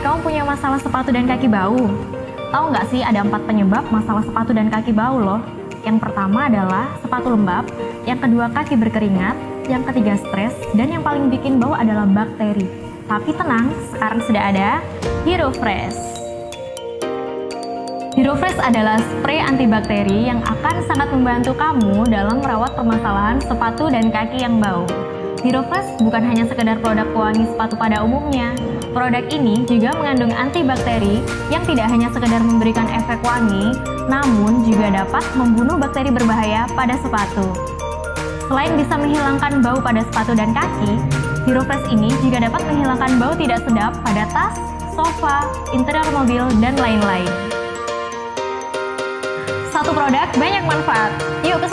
kamu punya masalah sepatu dan kaki bau? Tahu nggak sih ada empat penyebab masalah sepatu dan kaki bau loh? Yang pertama adalah sepatu lembab, yang kedua kaki berkeringat, yang ketiga stres, dan yang paling bikin bau adalah bakteri. Tapi tenang, sekarang sudah ada Hero Fresh. Hero Fresh adalah spray antibakteri yang akan sangat membantu kamu dalam merawat permasalahan sepatu dan kaki yang bau. Fresh bukan hanya sekedar produk pewangi sepatu pada umumnya. Produk ini juga mengandung antibakteri yang tidak hanya sekedar memberikan efek wangi, namun juga dapat membunuh bakteri berbahaya pada sepatu. Selain bisa menghilangkan bau pada sepatu dan kaki, Hero Fresh ini juga dapat menghilangkan bau tidak sedap pada tas, sofa, interior mobil, dan lain-lain. Satu produk, banyak manfaat. Yuk sekarang!